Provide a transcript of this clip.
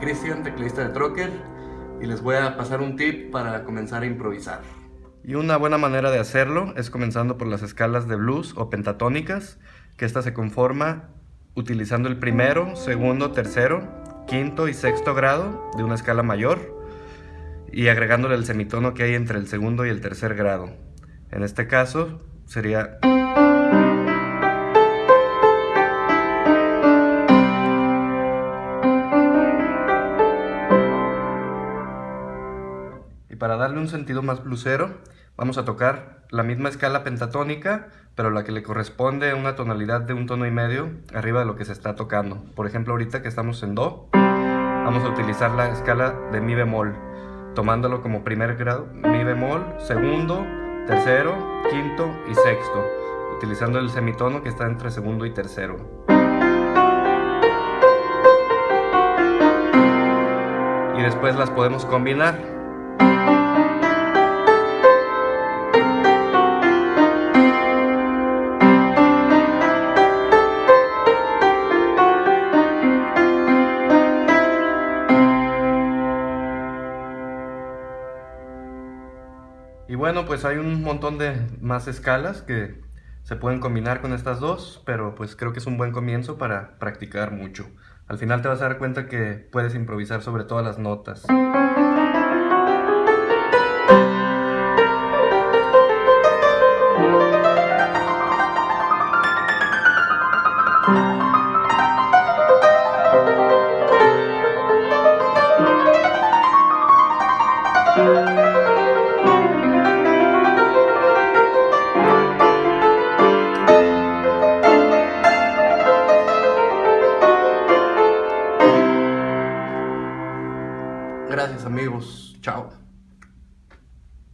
Cristian, teclista de Trocker, y les voy a pasar un tip para comenzar a improvisar. Y una buena manera de hacerlo es comenzando por las escalas de blues o pentatónicas, que esta se conforma utilizando el primero, segundo, tercero, quinto y sexto grado de una escala mayor y agregándole el semitono que hay entre el segundo y el tercer grado. En este caso sería... para darle un sentido más blusero, vamos a tocar la misma escala pentatónica, pero la que le corresponde a una tonalidad de un tono y medio arriba de lo que se está tocando. Por ejemplo, ahorita que estamos en Do, vamos a utilizar la escala de Mi bemol, tomándolo como primer grado, Mi bemol, segundo, tercero, quinto y sexto, utilizando el semitono que está entre segundo y tercero. Y después las podemos combinar. Y bueno, pues hay un montón de más escalas que se pueden combinar con estas dos, pero pues creo que es un buen comienzo para practicar mucho. Al final te vas a dar cuenta que puedes improvisar sobre todas las notas. Gracias amigos. Chao.